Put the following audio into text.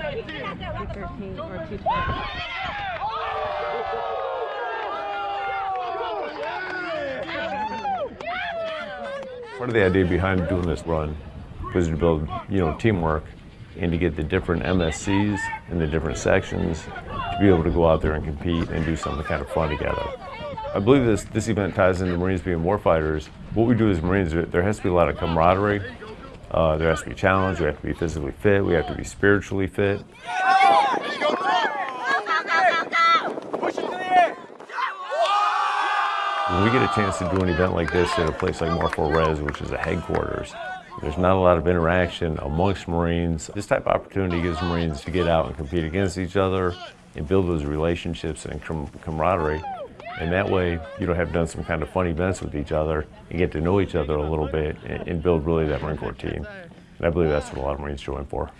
213 or 212. Part of the idea behind doing this run was to build, you know, teamwork and to get the different MSCs in the different sections to be able to go out there and compete and do something kind of fun together. I believe this, this event ties into Marines being warfighters. What we do as Marines, there has to be a lot of camaraderie. Uh, there has to be challenge. We have to be physically fit. We have to be spiritually fit. When we get a chance to do an event like this at a place like Marfor Res, which is a headquarters, there's not a lot of interaction amongst Marines. This type of opportunity gives Marines to get out and compete against each other and build those relationships and camaraderie. And that way, you don't have done some kind of fun events with each other and get to know each other a little bit and, and build really that Marine Corps team. And I believe that's what a lot of Marines join for.